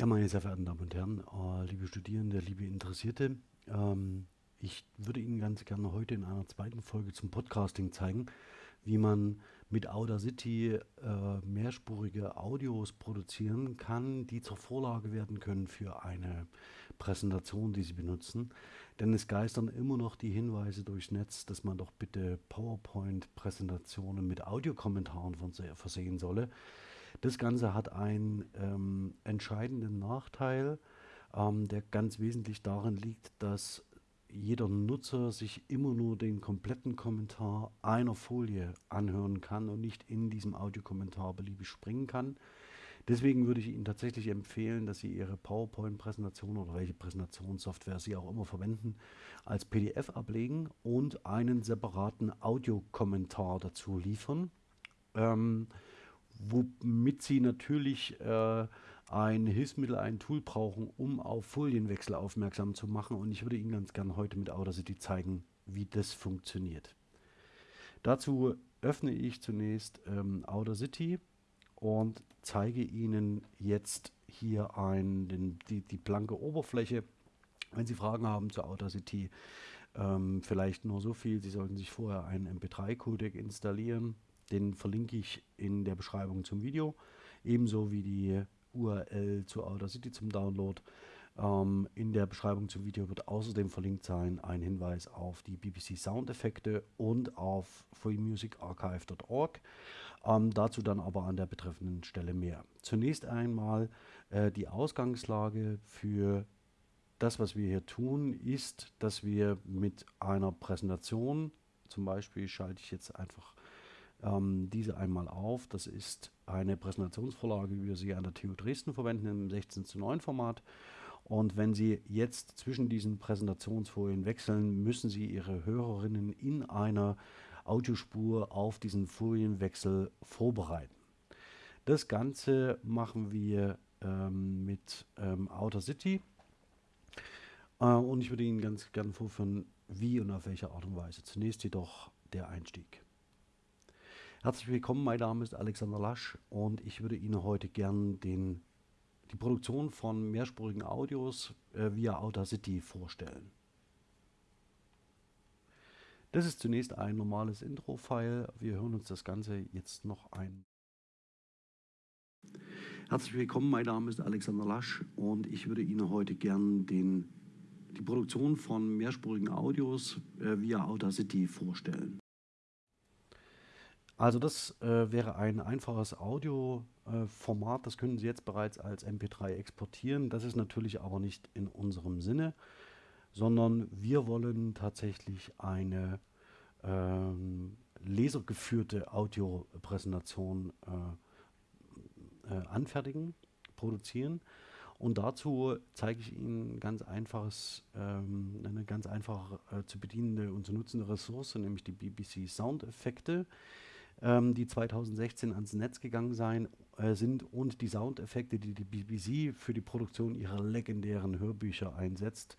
Ja, meine sehr verehrten Damen und Herren, äh, liebe Studierende, liebe Interessierte, ähm, ich würde Ihnen ganz gerne heute in einer zweiten Folge zum Podcasting zeigen, wie man mit Audacity äh, mehrspurige Audios produzieren kann, die zur Vorlage werden können für eine Präsentation, die Sie benutzen. Denn es geistern immer noch die Hinweise durchs Netz, dass man doch bitte PowerPoint-Präsentationen mit Audiokommentaren versehen solle. Das Ganze hat einen ähm, entscheidenden Nachteil, ähm, der ganz wesentlich darin liegt, dass jeder Nutzer sich immer nur den kompletten Kommentar einer Folie anhören kann und nicht in diesem Audiokommentar beliebig springen kann. Deswegen würde ich Ihnen tatsächlich empfehlen, dass Sie Ihre PowerPoint-Präsentation oder welche Präsentationssoftware Sie auch immer verwenden, als PDF ablegen und einen separaten Audiokommentar dazu liefern. Ähm, womit Sie natürlich äh, ein Hilfsmittel, ein Tool brauchen, um auf Folienwechsel aufmerksam zu machen. Und ich würde Ihnen ganz gerne heute mit Audacity zeigen, wie das funktioniert. Dazu öffne ich zunächst ähm, Audacity und zeige Ihnen jetzt hier ein, den, die, die blanke Oberfläche. Wenn Sie Fragen haben zu Audacity, ähm, vielleicht nur so viel, Sie sollten sich vorher einen MP3-Codec installieren den verlinke ich in der Beschreibung zum Video, ebenso wie die URL zu Audacity zum Download. Ähm, in der Beschreibung zum Video wird außerdem verlinkt sein ein Hinweis auf die BBC Soundeffekte und auf freemusicarchive.org. Ähm, dazu dann aber an der betreffenden Stelle mehr. Zunächst einmal äh, die Ausgangslage für das, was wir hier tun, ist, dass wir mit einer Präsentation, zum Beispiel schalte ich jetzt einfach ähm, diese einmal auf. Das ist eine Präsentationsvorlage, wie wir sie an der TU Dresden verwenden im 16 zu 9 Format. Und wenn Sie jetzt zwischen diesen Präsentationsfolien wechseln, müssen Sie Ihre Hörerinnen in einer Audiospur auf diesen Folienwechsel vorbereiten. Das Ganze machen wir ähm, mit ähm, Outer City. Äh, und ich würde Ihnen ganz gerne vorführen, wie und auf welche Art und Weise. Zunächst jedoch der Einstieg. Herzlich willkommen, mein Name ist Alexander Lasch und ich würde Ihnen heute gern den, die Produktion von mehrspurigen Audios äh, via Audacity vorstellen. Das ist zunächst ein normales Intro-File. Wir hören uns das Ganze jetzt noch ein. Herzlich willkommen, mein Name ist Alexander Lasch und ich würde Ihnen heute gern den, die Produktion von mehrspurigen Audios äh, via Audacity vorstellen. Also das äh, wäre ein einfaches Audioformat, äh, das können Sie jetzt bereits als MP3 exportieren. Das ist natürlich aber nicht in unserem Sinne, sondern wir wollen tatsächlich eine ähm, lesergeführte Audiopräsentation äh, äh, anfertigen, produzieren. Und dazu zeige ich Ihnen ganz einfaches, ähm, eine ganz einfach äh, zu bedienende und zu nutzende Ressource, nämlich die BBC Soundeffekte ähm, die 2016 ans Netz gegangen sein, äh, sind und die Soundeffekte, die die BBC für die Produktion ihrer legendären Hörbücher einsetzt,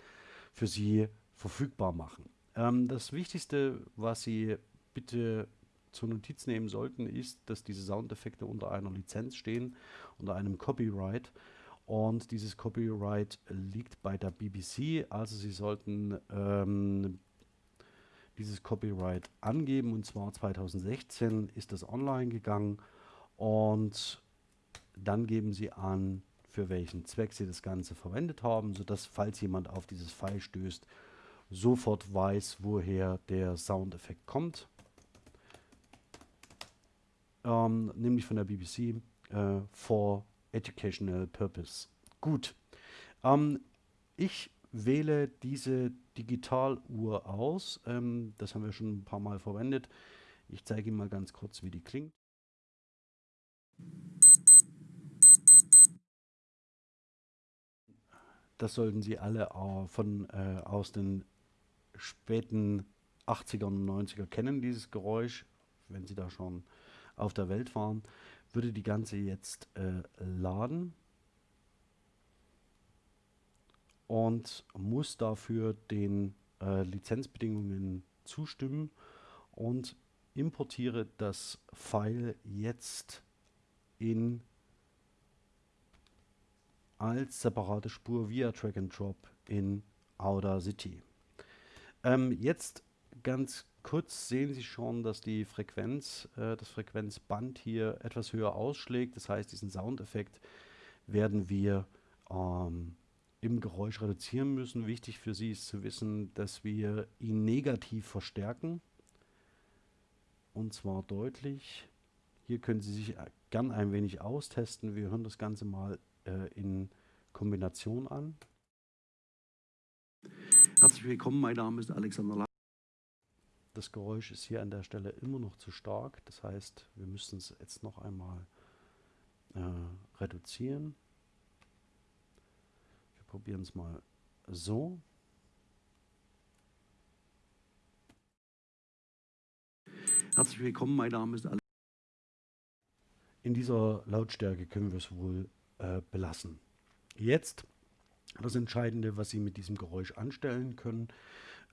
für sie verfügbar machen. Ähm, das Wichtigste, was Sie bitte zur Notiz nehmen sollten, ist, dass diese Soundeffekte unter einer Lizenz stehen, unter einem Copyright. Und dieses Copyright liegt bei der BBC, also Sie sollten ähm, dieses Copyright angeben und zwar 2016 ist das online gegangen und dann geben Sie an, für welchen Zweck Sie das Ganze verwendet haben, sodass, falls jemand auf dieses File stößt, sofort weiß, woher der Soundeffekt kommt. Ähm, nämlich von der BBC äh, for Educational Purpose. Gut. Ähm, ich wähle diese Digitaluhr aus. Ähm, das haben wir schon ein paar Mal verwendet. Ich zeige Ihnen mal ganz kurz, wie die klingt. Das sollten Sie alle äh, von, äh, aus den späten 80er und 90er kennen, dieses Geräusch. Wenn Sie da schon auf der Welt waren, würde die ganze jetzt äh, laden und muss dafür den äh, Lizenzbedingungen zustimmen und importiere das File jetzt in als separate Spur via Drag and Drop in Audacity. Ähm, jetzt ganz kurz sehen Sie schon, dass die Frequenz, äh, das Frequenzband hier etwas höher ausschlägt. Das heißt, diesen Soundeffekt werden wir ähm, im Geräusch reduzieren müssen. Wichtig für Sie ist zu wissen, dass wir ihn negativ verstärken. Und zwar deutlich. Hier können Sie sich gern ein wenig austesten. Wir hören das Ganze mal äh, in Kombination an. Herzlich willkommen, mein Name ist Alexander Lang. Das Geräusch ist hier an der Stelle immer noch zu stark. Das heißt, wir müssen es jetzt noch einmal äh, reduzieren. Probieren es mal so. Herzlich willkommen, mein Name ist Alexander. In dieser Lautstärke können wir es wohl äh, belassen. Jetzt das Entscheidende, was Sie mit diesem Geräusch anstellen können.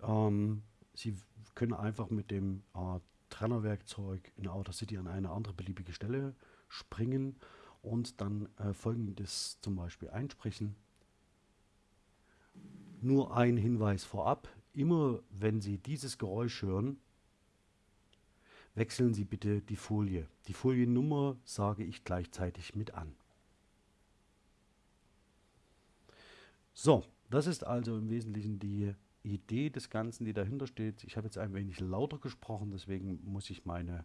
Ähm, Sie können einfach mit dem äh, Trennerwerkzeug in Outer City an eine andere beliebige Stelle springen und dann äh, folgendes zum Beispiel einsprechen. Nur ein Hinweis vorab, immer wenn Sie dieses Geräusch hören, wechseln Sie bitte die Folie. Die Foliennummer sage ich gleichzeitig mit an. So, das ist also im Wesentlichen die Idee des Ganzen, die dahinter steht. Ich habe jetzt ein wenig lauter gesprochen, deswegen muss ich meine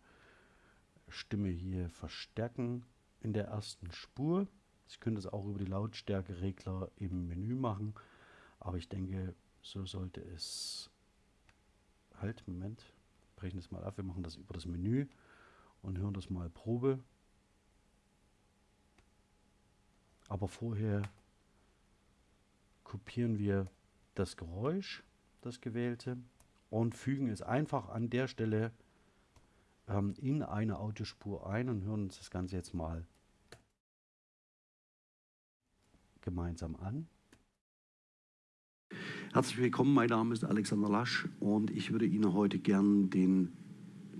Stimme hier verstärken in der ersten Spur. Ich könnte es auch über die Lautstärkeregler im Menü machen, aber ich denke, so sollte es... Halt, Moment, brechen das mal ab. Wir machen das über das Menü und hören das mal Probe. Aber vorher kopieren wir das Geräusch, das gewählte, und fügen es einfach an der Stelle ähm, in eine Audiospur ein und hören uns das Ganze jetzt mal gemeinsam an. Herzlich willkommen, mein Name ist Alexander Lasch und ich würde Ihnen heute gern den,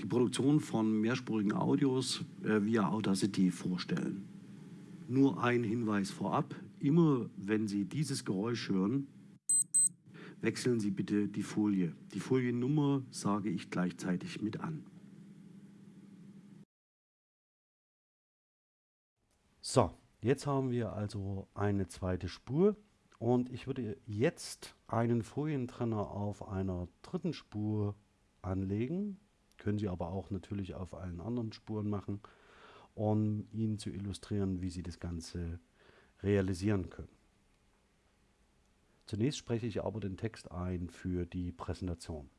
die Produktion von mehrspurigen Audios äh, via Audacity vorstellen. Nur ein Hinweis vorab, immer wenn Sie dieses Geräusch hören, wechseln Sie bitte die Folie. Die Foliennummer sage ich gleichzeitig mit an. So, jetzt haben wir also eine zweite Spur und ich würde jetzt einen Folientrenner auf einer dritten Spur anlegen. Können Sie aber auch natürlich auf allen anderen Spuren machen, um Ihnen zu illustrieren, wie Sie das Ganze realisieren können. Zunächst spreche ich aber den Text ein für die Präsentation.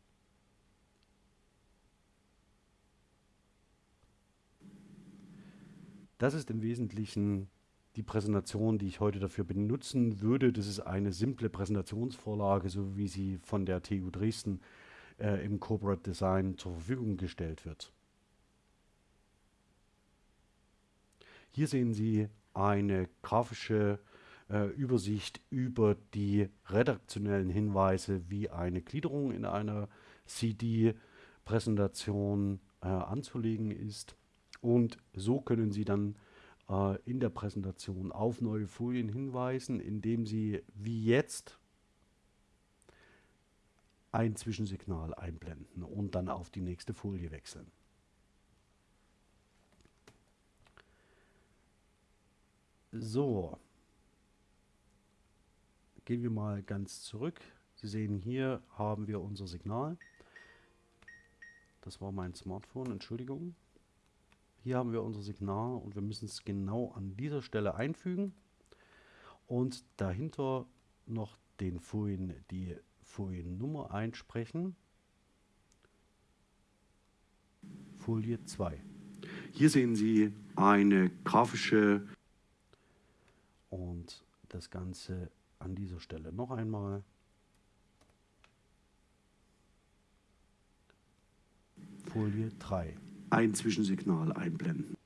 Das ist im Wesentlichen die Präsentation, die ich heute dafür benutzen würde. Das ist eine simple Präsentationsvorlage, so wie sie von der TU Dresden äh, im Corporate Design zur Verfügung gestellt wird. Hier sehen Sie eine grafische äh, Übersicht über die redaktionellen Hinweise, wie eine Gliederung in einer CD-Präsentation äh, anzulegen ist. Und so können Sie dann äh, in der Präsentation auf neue Folien hinweisen, indem Sie wie jetzt ein Zwischensignal einblenden und dann auf die nächste Folie wechseln. So, gehen wir mal ganz zurück. Sie sehen, hier haben wir unser Signal. Das war mein Smartphone, Entschuldigung. Hier haben wir unser Signal und wir müssen es genau an dieser Stelle einfügen und dahinter noch den Folien, die Foliennummer einsprechen. Folie 2. Hier sehen Sie eine grafische und das Ganze an dieser Stelle noch einmal. Folie 3. Ein Zwischensignal einblenden.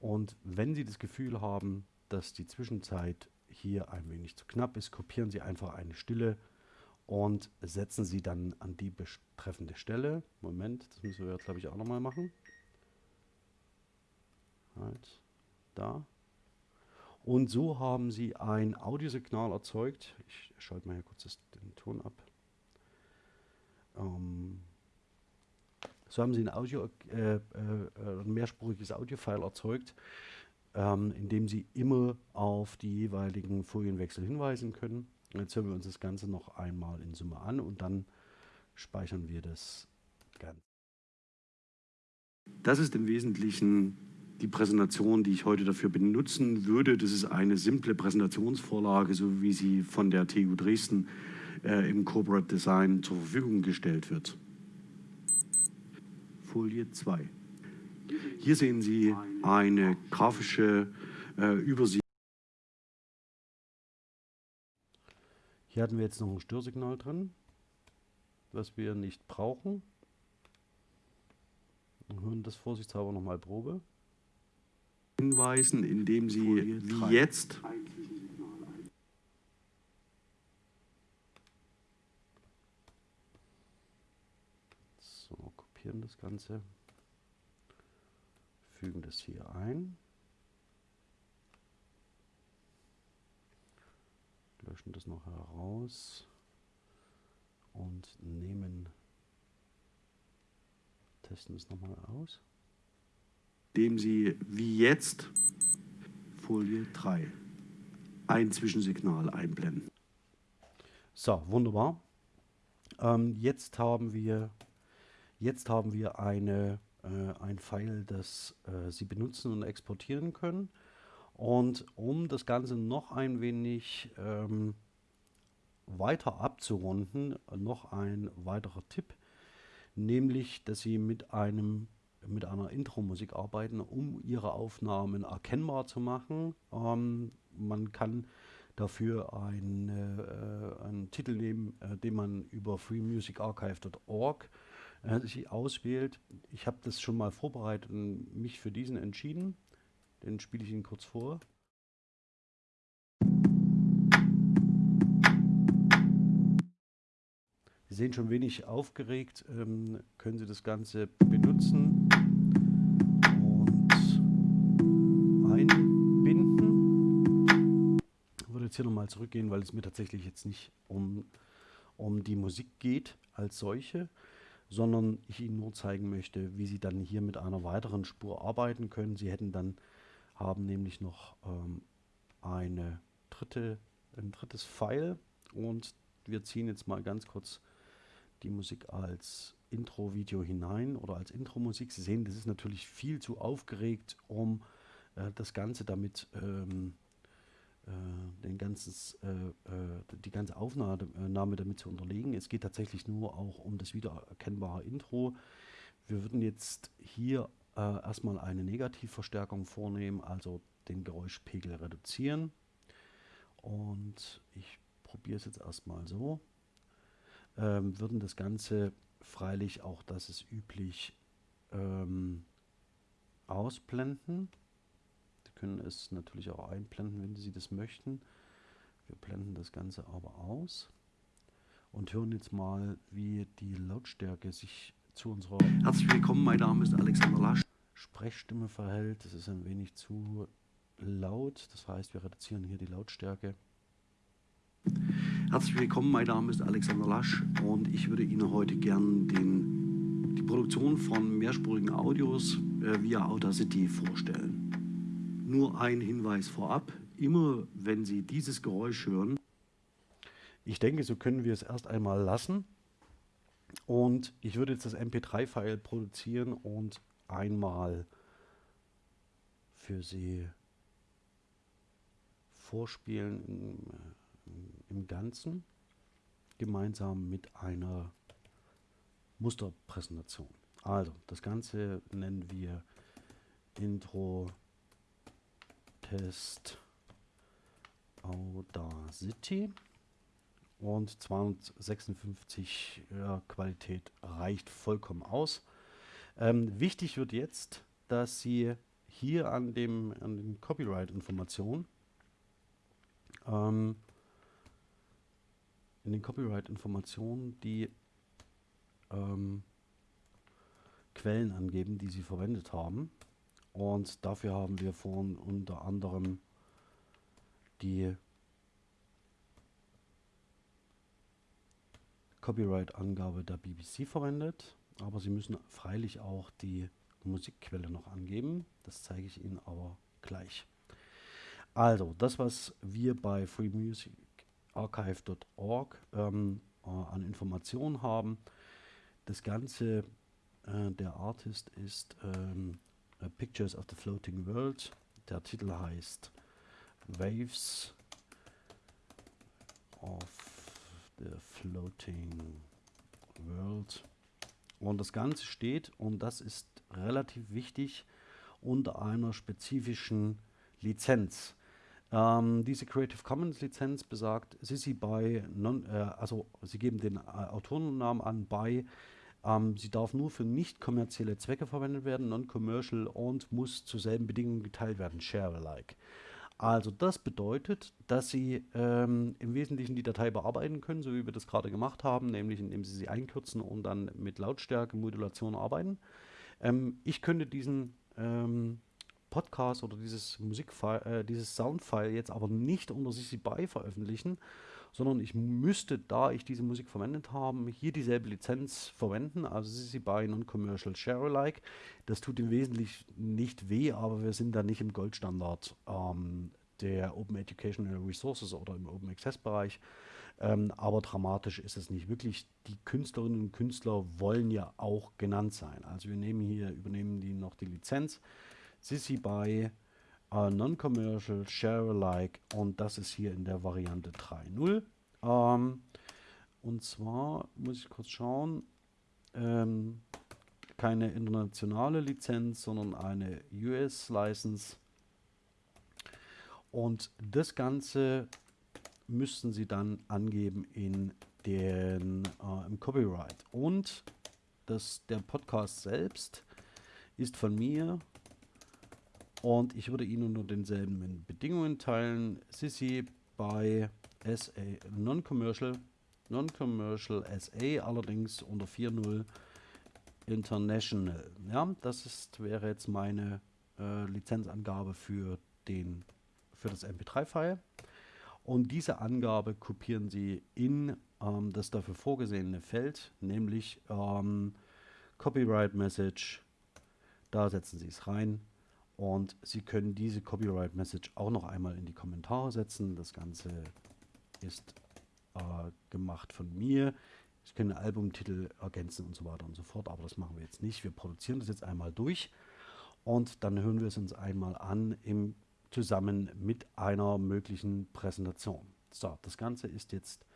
Und wenn Sie das Gefühl haben, dass die Zwischenzeit hier ein wenig zu knapp ist, kopieren Sie einfach eine Stille und setzen Sie dann an die betreffende Stelle. Moment, das müssen wir jetzt glaube ich auch nochmal machen. Halt, da. Und so haben Sie ein Audiosignal erzeugt. Ich schalte mal hier kurz den Ton ab. Ähm, so haben Sie ein, Audio, äh, äh, mehrspuriges Audiofile erzeugt, ähm, in dem Sie immer auf die jeweiligen Folienwechsel hinweisen können. Jetzt hören wir uns das Ganze noch einmal in Summe an und dann speichern wir das Ganze. Das ist im Wesentlichen die Präsentation, die ich heute dafür benutzen würde. Das ist eine simple Präsentationsvorlage, so wie sie von der TU Dresden äh, im Corporate Design zur Verfügung gestellt wird. Folie 2. Hier sehen Sie eine grafische äh, Übersicht. Hier hatten wir jetzt noch ein Störsignal drin, was wir nicht brauchen. Wir hören das vorsichtshalber nochmal Probe. Hinweisen, indem Sie wie jetzt so kopieren das Ganze, fügen das hier ein. löschen das noch heraus und nehmen, testen es nochmal aus. Indem Sie wie jetzt Folie 3 ein Zwischensignal einblenden. So, wunderbar. Ähm, jetzt haben wir jetzt haben wir eine, äh, ein File, das äh, Sie benutzen und exportieren können. Und um das Ganze noch ein wenig ähm, weiter abzurunden, noch ein weiterer Tipp, nämlich, dass Sie mit einem mit einer Intro-Musik arbeiten, um Ihre Aufnahmen erkennbar zu machen. Ähm, man kann dafür ein, äh, einen Titel nehmen, äh, den man über freemusicarchive.org äh, sich auswählt. Ich habe das schon mal vorbereitet und mich für diesen entschieden. Den spiele ich Ihnen kurz vor. Sie sehen schon wenig aufgeregt, ähm, können Sie das Ganze benutzen und einbinden. Ich würde jetzt hier nochmal zurückgehen, weil es mir tatsächlich jetzt nicht um, um die Musik geht als solche, sondern ich Ihnen nur zeigen möchte, wie Sie dann hier mit einer weiteren Spur arbeiten können. Sie hätten dann haben nämlich noch ähm, eine dritte, ein drittes Pfeil und wir ziehen jetzt mal ganz kurz die Musik als Intro-Video hinein oder als Intro-Musik. Sie sehen, das ist natürlich viel zu aufgeregt, um äh, das Ganze damit, ähm, äh, den ganzes, äh, äh die ganze Aufnahme damit zu unterlegen. Es geht tatsächlich nur auch um das wiedererkennbare Intro. Wir würden jetzt hier äh, erstmal eine Negativverstärkung vornehmen, also den Geräuschpegel reduzieren. Und ich probiere es jetzt erstmal so. Ähm, würden das Ganze freilich auch, das ist üblich, ähm, ausblenden. Können es natürlich auch einblenden, wenn Sie das möchten. Wir blenden das Ganze aber aus und hören jetzt mal, wie die Lautstärke sich zu unserer Herzlich willkommen, mein Name ist Alexander Lasch. Sprechstimme verhält. Das ist ein wenig zu laut. Das heißt, wir reduzieren hier die Lautstärke. Herzlich willkommen, mein Name ist Alexander Lasch und ich würde Ihnen heute gern den, die Produktion von mehrspurigen Audios äh, via Audacity vorstellen. Nur ein Hinweis vorab, immer wenn Sie dieses Geräusch hören, ich denke, so können wir es erst einmal lassen. Und ich würde jetzt das MP3-File produzieren und einmal für Sie vorspielen im, im Ganzen, gemeinsam mit einer Musterpräsentation. Also, das Ganze nennen wir Intro Test Audacity und 256 ja, Qualität reicht vollkommen aus. Ähm, wichtig wird jetzt, dass Sie hier an, dem, an den Copyright-Informationen ähm, in den Copyright-Informationen die ähm, Quellen angeben, die Sie verwendet haben. Und dafür haben wir vorhin unter anderem die Copyright-Angabe der BBC verwendet, aber Sie müssen freilich auch die Musikquelle noch angeben. Das zeige ich Ihnen aber gleich. Also, das, was wir bei freemusicarchive.org ähm, äh, an Informationen haben, das Ganze, äh, der Artist ist ähm, Pictures of the Floating World. Der Titel heißt Waves of the Floating World. Und das Ganze steht, und das ist relativ wichtig, unter einer spezifischen Lizenz. Ähm, diese Creative Commons Lizenz besagt, Sissy by, non, äh, also Sie geben den äh, Autorennamen an, by, ähm, sie darf nur für nicht kommerzielle Zwecke verwendet werden, non-commercial und muss zu selben Bedingungen geteilt werden, share alike. Also das bedeutet, dass Sie ähm, im Wesentlichen die Datei bearbeiten können, so wie wir das gerade gemacht haben, nämlich indem Sie sie einkürzen und dann mit Lautstärke, Modulation arbeiten. Ähm, ich könnte diesen ähm, Podcast oder dieses äh, dieses Soundfile jetzt aber nicht unter CC BY veröffentlichen, sondern ich müsste, da ich diese Musik verwendet habe, hier dieselbe Lizenz verwenden, also CC BY Non-Commercial Share-alike. Das tut im Wesentlichen nicht weh, aber wir sind da nicht im Goldstandard ähm, der Open Educational Resources oder im Open Access Bereich. Ähm, aber dramatisch ist es nicht. Wirklich, die Künstlerinnen und Künstler wollen ja auch genannt sein. Also wir nehmen hier, übernehmen die noch die Lizenz. Sissy by uh, Non-Commercial, Share-alike und das ist hier in der Variante 3.0. Ähm, und zwar muss ich kurz schauen, ähm, keine internationale Lizenz, sondern eine US-License. Und das Ganze müssten Sie dann angeben in den, äh, im Copyright. Und das, der Podcast selbst ist von mir und ich würde ihn unter denselben Bedingungen teilen. Sissy bei SA Non-Commercial, Non-Commercial SA, allerdings unter 4.0 International. Ja, das ist, wäre jetzt meine äh, Lizenzangabe für, den, für das MP3-File. Und diese Angabe kopieren Sie in ähm, das dafür vorgesehene Feld, nämlich ähm, Copyright Message. Da setzen Sie es rein und Sie können diese Copyright Message auch noch einmal in die Kommentare setzen. Das Ganze ist äh, gemacht von mir. Ich kann den Albumtitel ergänzen und so weiter und so fort, aber das machen wir jetzt nicht. Wir produzieren das jetzt einmal durch und dann hören wir es uns einmal an im zusammen mit einer möglichen Präsentation. So, das Ganze ist jetzt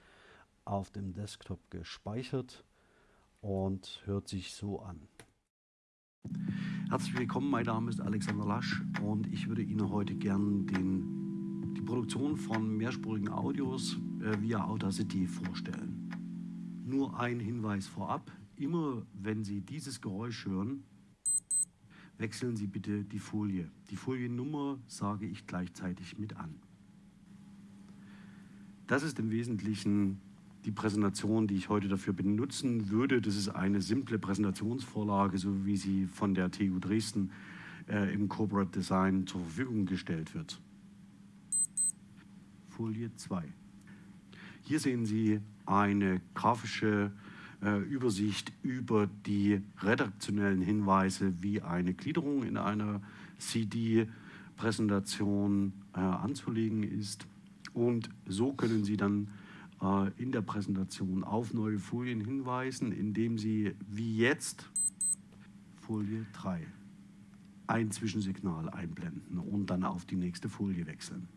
auf dem Desktop gespeichert und hört sich so an. Herzlich willkommen, mein Name ist Alexander Lasch und ich würde Ihnen heute gern den, die Produktion von mehrspurigen Audios äh, via Audacity vorstellen. Nur ein Hinweis vorab, immer wenn Sie dieses Geräusch hören, wechseln Sie bitte die Folie. Die Foliennummer sage ich gleichzeitig mit an. Das ist im Wesentlichen die Präsentation, die ich heute dafür benutzen würde. Das ist eine simple Präsentationsvorlage, so wie sie von der TU Dresden äh, im Corporate Design zur Verfügung gestellt wird. Folie 2. Hier sehen Sie eine grafische äh, Übersicht über die redaktionellen Hinweise, wie eine Gliederung in einer CD-Präsentation äh, anzulegen ist. Und so können Sie dann in der Präsentation auf neue Folien hinweisen, indem Sie wie jetzt Folie 3 ein Zwischensignal einblenden und dann auf die nächste Folie wechseln.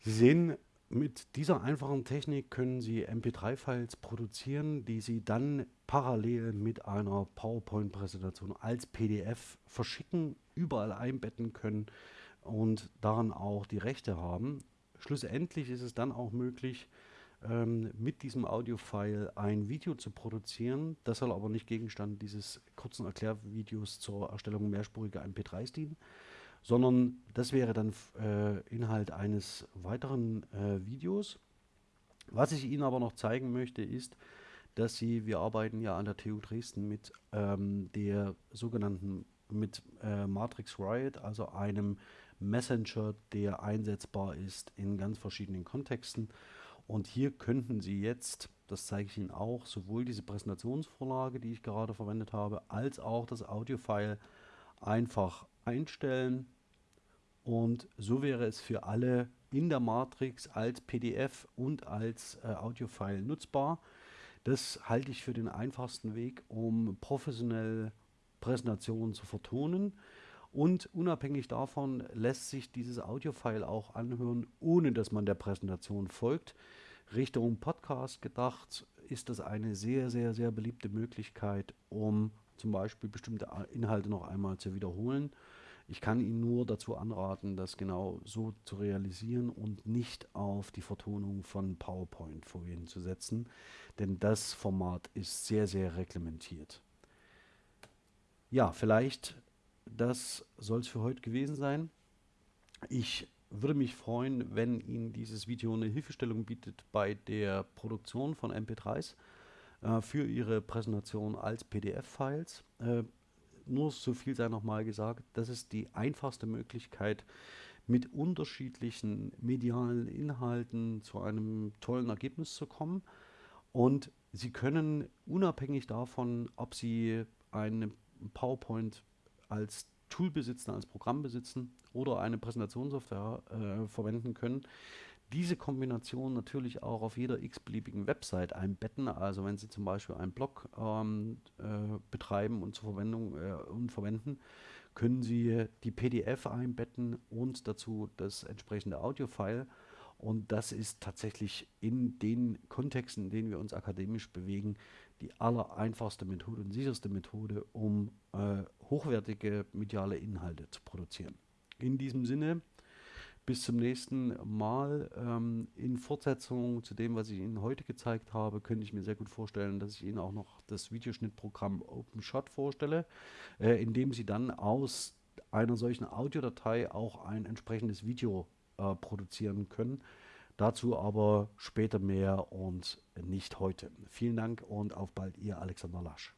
Sie sehen, mit dieser einfachen Technik können Sie MP3-Files produzieren, die Sie dann parallel mit einer PowerPoint-Präsentation als PDF verschicken, überall einbetten können und daran auch die Rechte haben. Schlussendlich ist es dann auch möglich, ähm, mit diesem Audio-File ein Video zu produzieren. Das soll aber nicht Gegenstand dieses kurzen Erklärvideos zur Erstellung mehrspuriger MP3s dienen, sondern das wäre dann äh, Inhalt eines weiteren äh, Videos. Was ich Ihnen aber noch zeigen möchte, ist, dass Sie, wir arbeiten ja an der TU Dresden mit ähm, der sogenannten mit äh, Matrix Riot, also einem Messenger, der einsetzbar ist in ganz verschiedenen Kontexten. Und hier könnten Sie jetzt, das zeige ich Ihnen auch, sowohl diese Präsentationsvorlage, die ich gerade verwendet habe, als auch das Audiofile einfach einstellen. Und so wäre es für alle in der Matrix als PDF und als äh, Audiofile nutzbar. Das halte ich für den einfachsten Weg, um professionell Präsentationen zu vertonen. Und unabhängig davon lässt sich dieses Audiofile auch anhören, ohne dass man der Präsentation folgt. Richtung Podcast gedacht ist das eine sehr, sehr, sehr beliebte Möglichkeit, um zum Beispiel bestimmte Inhalte noch einmal zu wiederholen. Ich kann Ihnen nur dazu anraten, das genau so zu realisieren und nicht auf die Vertonung von PowerPoint-Folien zu setzen, denn das Format ist sehr, sehr reglementiert. Ja, vielleicht das soll es für heute gewesen sein. Ich würde mich freuen, wenn Ihnen dieses Video eine Hilfestellung bietet bei der Produktion von MP3s äh, für Ihre Präsentation als PDF-Files. Äh, nur so viel sei nochmal gesagt, das ist die einfachste Möglichkeit, mit unterschiedlichen medialen Inhalten zu einem tollen Ergebnis zu kommen. Und Sie können unabhängig davon, ob Sie eine PowerPoint als Tool besitzen, als Programm besitzen oder eine Präsentationssoftware äh, verwenden können. Diese Kombination natürlich auch auf jeder x-beliebigen Website einbetten. Also wenn Sie zum Beispiel einen Blog ähm, äh, betreiben und zur Verwendung äh, und verwenden, können Sie die PDF einbetten und dazu das entsprechende Audiofile. Und das ist tatsächlich in den Kontexten, in denen wir uns akademisch bewegen, die allereinfachste Methode und sicherste Methode, um äh, hochwertige mediale Inhalte zu produzieren. In diesem Sinne, bis zum nächsten Mal. Ähm, in Fortsetzung zu dem, was ich Ihnen heute gezeigt habe, könnte ich mir sehr gut vorstellen, dass ich Ihnen auch noch das Videoschnittprogramm OpenShot vorstelle, äh, in dem Sie dann aus einer solchen Audiodatei auch ein entsprechendes Video äh, produzieren können. Dazu aber später mehr und nicht heute. Vielen Dank und auf bald, Ihr Alexander Lasch.